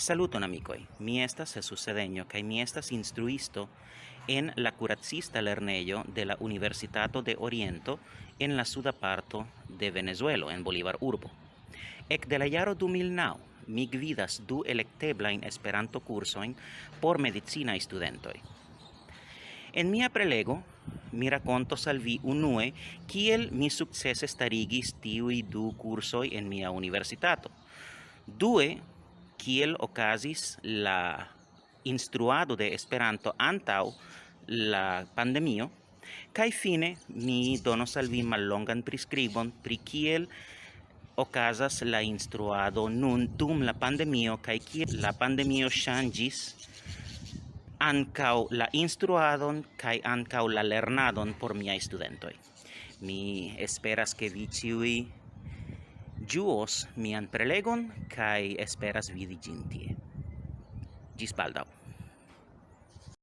Saluton amicoi, mi estas Jesus Sedeño, cae mi estas instruisto en la curacista lerneio de la Universitato de Oriento en la suda parto de Venezuelo, en Bolívar Urbo. Ec de la jaro 2009, mi gvidas du electeblain Esperanto cursoin por medicina studentoi. En mia prelego, mi raconto salvi unue kiel mi successe starigis tiui du cursoi en mia universitato. Due, kiel okazis la instruado de Esperanto antaŭ la pandemio kaj fine mi donos al vi mallongan priskribon pri kiel okazas la instruado nun dum la pandemio kaj kiel la pandemio ŝanĝis ankaŭ la instruadon kaj ankaŭ la lernadon por miaj studentoj. Mi esperas ke vi ĉiuj juos mian prelegon kai esperas vidi ĝin Gis baldau.